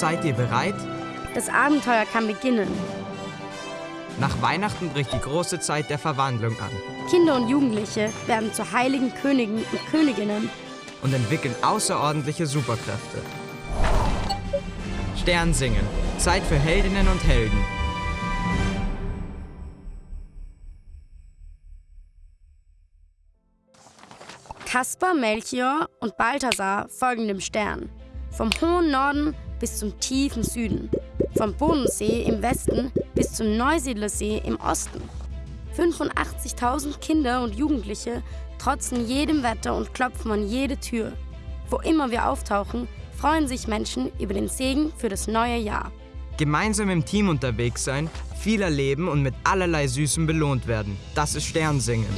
Seid ihr bereit? Das Abenteuer kann beginnen. Nach Weihnachten bricht die große Zeit der Verwandlung an Kinder und Jugendliche werden zu heiligen Königen und Königinnen. und entwickeln außerordentliche Superkräfte. Sternsingen. Zeit für Heldinnen und Helden. Kaspar, Melchior und Balthasar folgen dem Stern. Vom hohen Norden bis zum tiefen Süden. Vom Bodensee im Westen bis zum Neusiedlersee im Osten. 85.000 Kinder und Jugendliche trotzen jedem Wetter und klopfen an jede Tür. Wo immer wir auftauchen, freuen sich Menschen über den Segen für das neue Jahr. Gemeinsam im Team unterwegs sein, viel erleben und mit allerlei Süßem belohnt werden. Das ist Sternsingen.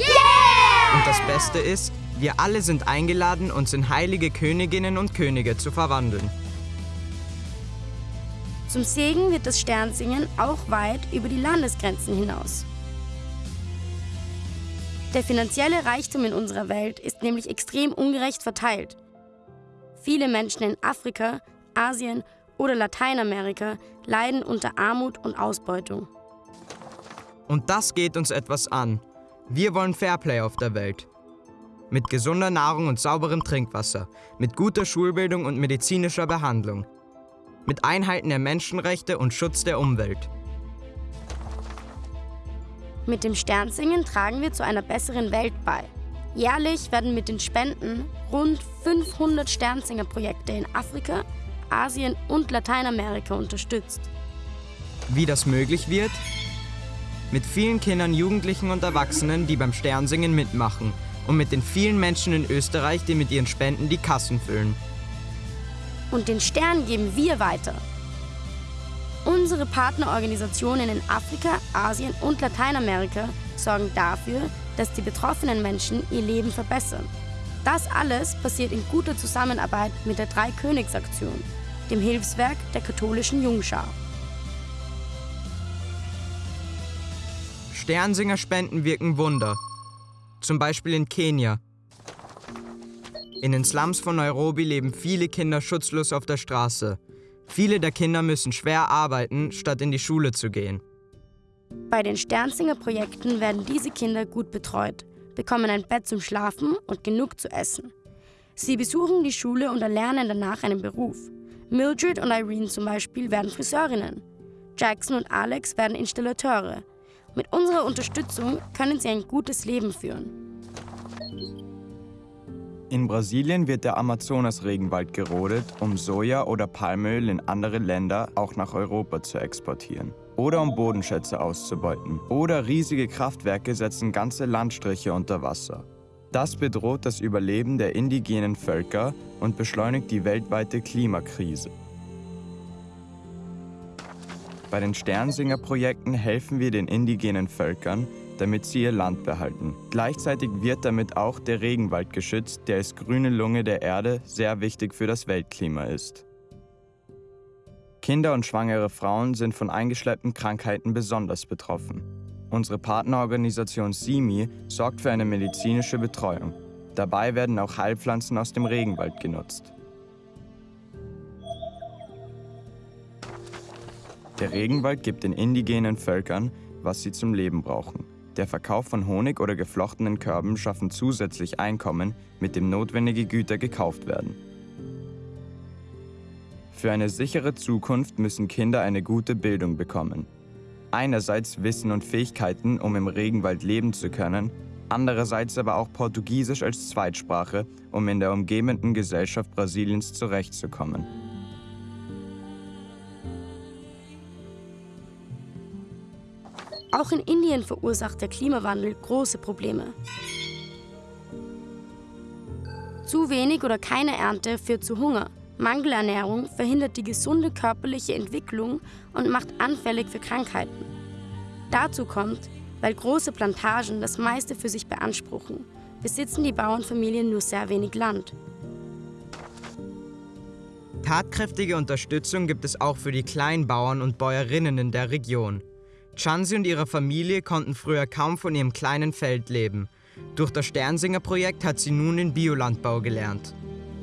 Und das Beste ist, wir alle sind eingeladen, uns in heilige Königinnen und Könige zu verwandeln. Zum Segen wird das Sternsingen auch weit über die Landesgrenzen hinaus. Der finanzielle Reichtum in unserer Welt ist nämlich extrem ungerecht verteilt. Viele Menschen in Afrika, Asien oder Lateinamerika leiden unter Armut und Ausbeutung. Und das geht uns etwas an. Wir wollen Fairplay auf der Welt. Mit gesunder Nahrung und sauberem Trinkwasser, mit guter Schulbildung und medizinischer Behandlung, mit Einhalten der Menschenrechte und Schutz der Umwelt. Mit dem Sternsingen tragen wir zu einer besseren Welt bei. Jährlich werden mit den Spenden rund 500 Sternsinger-Projekte in Afrika, Asien und Lateinamerika unterstützt. Wie das möglich wird? Mit vielen Kindern, Jugendlichen und Erwachsenen, die beim Sternsingen mitmachen und mit den vielen Menschen in Österreich, die mit ihren Spenden die Kassen füllen. Und den Stern geben wir weiter. Unsere Partnerorganisationen in Afrika, Asien und Lateinamerika sorgen dafür, dass die betroffenen Menschen ihr Leben verbessern. Das alles passiert in guter Zusammenarbeit mit der Drei-Königs-Aktion, dem Hilfswerk der katholischen Jungschar. Sternsinger-Spenden wirken Wunder. Zum Beispiel in Kenia. In den Slums von Nairobi leben viele Kinder schutzlos auf der Straße. Viele der Kinder müssen schwer arbeiten, statt in die Schule zu gehen. Bei den Sternsinger-Projekten werden diese Kinder gut betreut, bekommen ein Bett zum Schlafen und genug zu essen. Sie besuchen die Schule und erlernen danach einen Beruf. Mildred und Irene zum Beispiel werden Friseurinnen. Jackson und Alex werden Installateure. Mit unserer Unterstützung können sie ein gutes Leben führen. In Brasilien wird der Amazonas-Regenwald gerodet, um Soja oder Palmöl in andere Länder, auch nach Europa, zu exportieren. Oder um Bodenschätze auszubeuten. Oder riesige Kraftwerke setzen ganze Landstriche unter Wasser. Das bedroht das Überleben der indigenen Völker und beschleunigt die weltweite Klimakrise. Bei den Sternsinger-Projekten helfen wir den indigenen Völkern, damit sie ihr Land behalten. Gleichzeitig wird damit auch der Regenwald geschützt, der als grüne Lunge der Erde sehr wichtig für das Weltklima ist. Kinder und schwangere Frauen sind von eingeschleppten Krankheiten besonders betroffen. Unsere Partnerorganisation SIMI sorgt für eine medizinische Betreuung. Dabei werden auch Heilpflanzen aus dem Regenwald genutzt. Der Regenwald gibt den indigenen Völkern, was sie zum Leben brauchen. Der Verkauf von Honig oder geflochtenen Körben schaffen zusätzlich Einkommen, mit dem notwendige Güter gekauft werden. Für eine sichere Zukunft müssen Kinder eine gute Bildung bekommen. Einerseits Wissen und Fähigkeiten, um im Regenwald leben zu können, andererseits aber auch Portugiesisch als Zweitsprache, um in der umgebenden Gesellschaft Brasiliens zurechtzukommen. Auch in Indien verursacht der Klimawandel große Probleme. Zu wenig oder keine Ernte führt zu Hunger. Mangelernährung verhindert die gesunde körperliche Entwicklung und macht anfällig für Krankheiten. Dazu kommt, weil große Plantagen das meiste für sich beanspruchen, besitzen die Bauernfamilien nur sehr wenig Land. Tatkräftige Unterstützung gibt es auch für die Kleinbauern und Bäuerinnen in der Region. Chansi und ihre Familie konnten früher kaum von ihrem kleinen Feld leben. Durch das Sternsinger-Projekt hat sie nun den Biolandbau gelernt.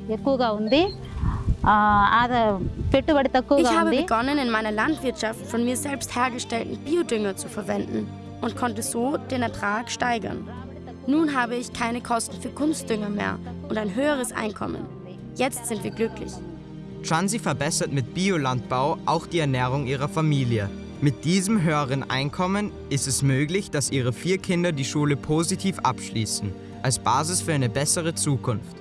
Ich habe begonnen, in meiner Landwirtschaft von mir selbst hergestellten Biodünger zu verwenden und konnte so den Ertrag steigern. Nun habe ich keine Kosten für Kunstdünger mehr und ein höheres Einkommen. Jetzt sind wir glücklich. Chansi verbessert mit Biolandbau auch die Ernährung ihrer Familie. Mit diesem höheren Einkommen ist es möglich, dass ihre vier Kinder die Schule positiv abschließen, als Basis für eine bessere Zukunft.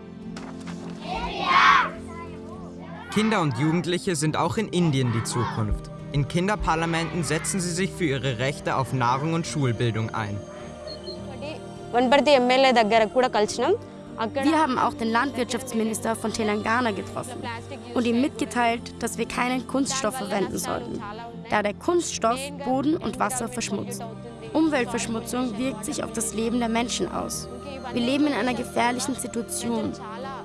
Kinder und Jugendliche sind auch in Indien die Zukunft. In Kinderparlamenten setzen sie sich für ihre Rechte auf Nahrung und Schulbildung ein. Wir haben auch den Landwirtschaftsminister von Telangana getroffen und ihm mitgeteilt, dass wir keinen Kunststoff verwenden sollten da der Kunststoff Boden und Wasser verschmutzt. Umweltverschmutzung wirkt sich auf das Leben der Menschen aus. Wir leben in einer gefährlichen Situation.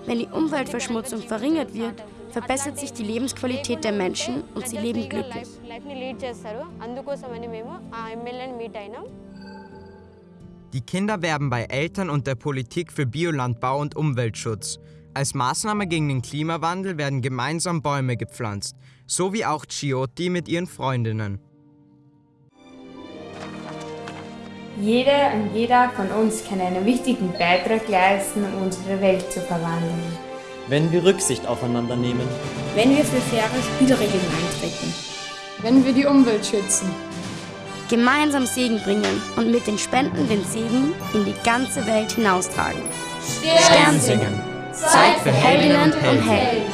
Wenn die Umweltverschmutzung verringert wird, verbessert sich die Lebensqualität der Menschen und sie leben glücklich. Die Kinder werben bei Eltern und der Politik für Biolandbau und Umweltschutz. Als Maßnahme gegen den Klimawandel werden gemeinsam Bäume gepflanzt, so wie auch Chioti mit ihren Freundinnen. Jeder und jeder von uns kann einen wichtigen Beitrag leisten, um unsere Welt zu verwandeln. wenn wir Rücksicht aufeinander nehmen. Wenn wir für faire Spielregeln eintreten. Wenn wir die Umwelt schützen. Gemeinsam Segen bringen und mit den Spenden den Segen in die ganze Welt hinaustragen. Stern singen. Zeit für Heldinnen und Helden.